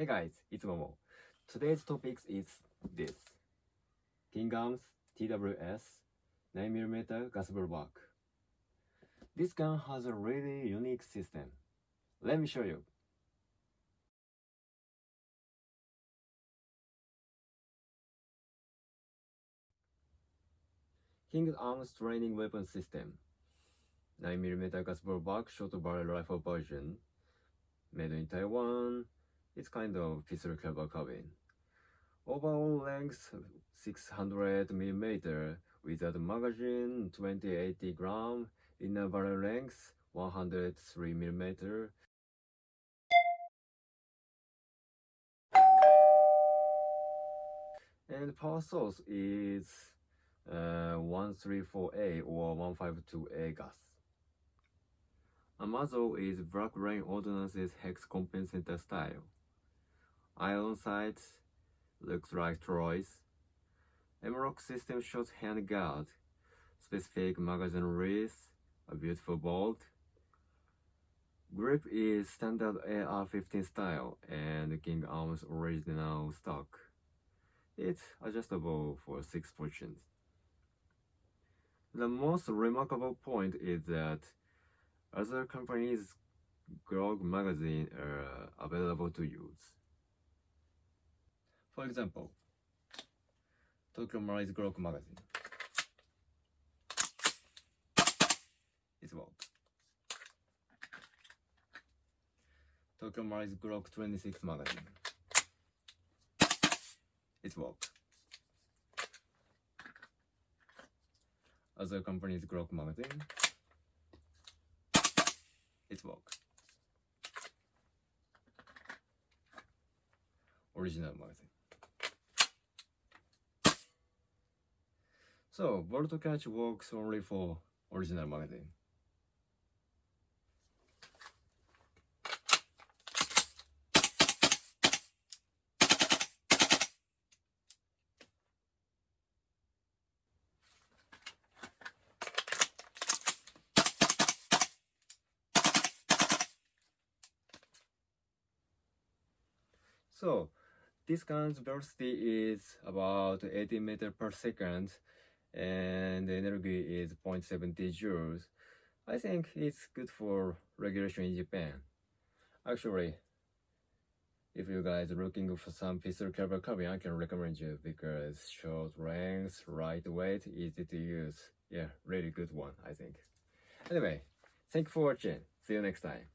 Hey guys, it's Momo. Today's topic is this. King Arms TWS 9mm gas blowback. This gun has a really unique system. Let me show you. King Arms training weapon system. 9mm gas blowback short barrel rifle version. Made in Taiwan. It's kind of pistol caliber carbine. Overall length 600mm without magazine 2080 gram. Inner barrel length 103mm. And power source is uh, 134A or 152A gas. A muzzle is Black Rain Ordnance's hex compensator style. Iron sights looks like Troy's. Emerald system shot handguard, specific magazine wrist, a beautiful bolt. Grip is standard AR-15 style and King Arms original stock. It's adjustable for 6 positions. The most remarkable point is that other companies' Glock magazine are available to use. For example, Tokyo Marui Glock magazine. It's what? Tokyo Marui Glock 26 magazine. It's what? Other companies Glock magazine. It's work. Original magazine. So, Bolt Catch works only for original magazine. So, this gun's velocity is about 80 meters per second and the energy is 0.70 joules. I think it's good for regulation in Japan. Actually, if you guys are looking for some pistol caliber carbine, I can recommend you because short range, lightweight, easy to use. Yeah, really good one, I think. Anyway, thank you for watching. See you next time.